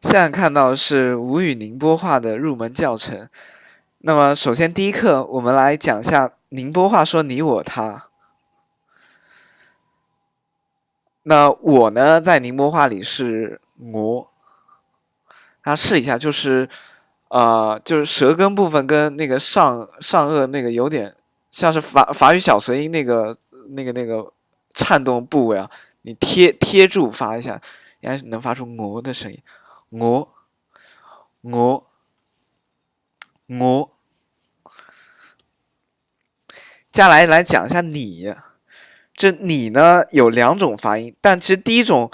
现在看到是吴语宁波话的入门教程。那么，首先第一课，我们来讲一下宁波话说你我他。那我呢，在宁波话里是我，大家试一下，就是呃，就是舌根部分跟那个上上颚那个有点像是法法语小舌音那个那个那个颤动部位啊，你贴贴住发一下，应该能发出我的声音。我，我，我。接下来来讲一下你，这你呢有两种发音，但其实第一种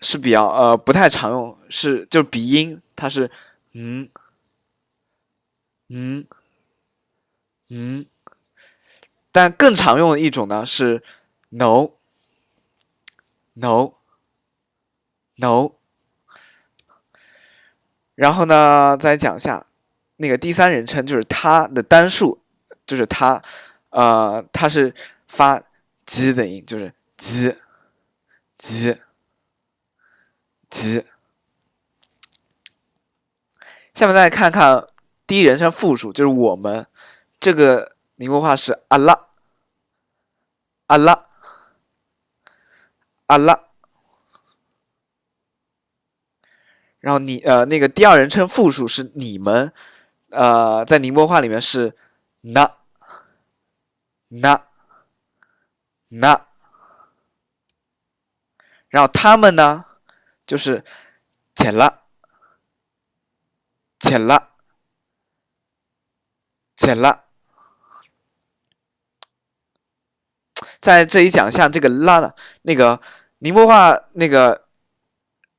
是比较呃不太常用，是就是鼻音，它是嗯嗯嗯，但更常用的一种呢是 no no no。然后呢，再讲一下那个第三人称，就是他的单数，就是他，呃，他是发“鸡”的音，就是“鸡”，“鸡”，“鸡”。下面再看看第一人称复数，就是我们这个宁波话是“阿拉”，“阿拉”，“阿拉”。然后你呃那个第二人称复数是你们，呃在宁波话里面是那那那，然后他们呢就是减了减了减了，在这里讲一下这个拉的，那个宁波话那个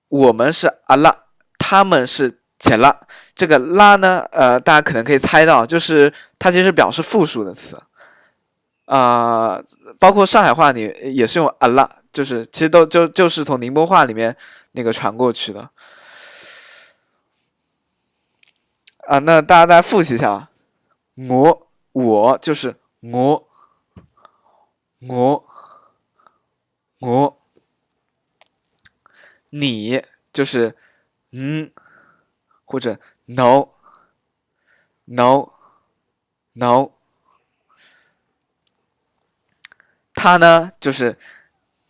我们是阿拉。他们是减了。这个拉呢，呃，大家可能可以猜到，就是它其实表示复数的词，啊，包括上海话里也是用啊拉，就是其实都就就是从宁波话里面那个传过去的，啊，那大家再复习一下，我我就是我。我我，你就是。嗯，或者 no，no，no，他呢就是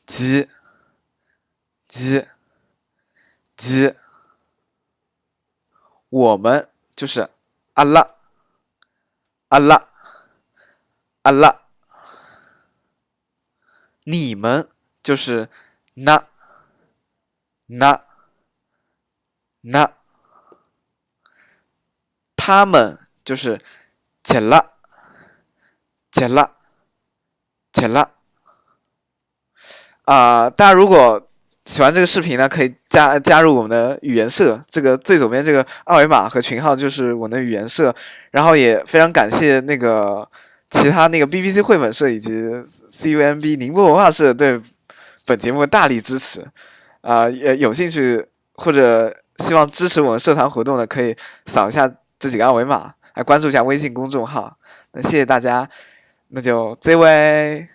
鸡，鸡，鸡，我们就是阿拉，阿拉，阿拉，你们就是那，那。那他们就是减了，减了，减了。啊，大家如果喜欢这个视频呢，可以加加入我们的语言社。这个最左边这个二维码和群号就是我们的语言社。然后也非常感谢那个其他那个 BBC 绘本社以及 CUMB 宁波文化社对本节目大力支持。啊，也有兴趣或者。希望支持我们社团活动的，可以扫一下这几个二维码，来关注一下微信公众号。那谢谢大家，那就这位。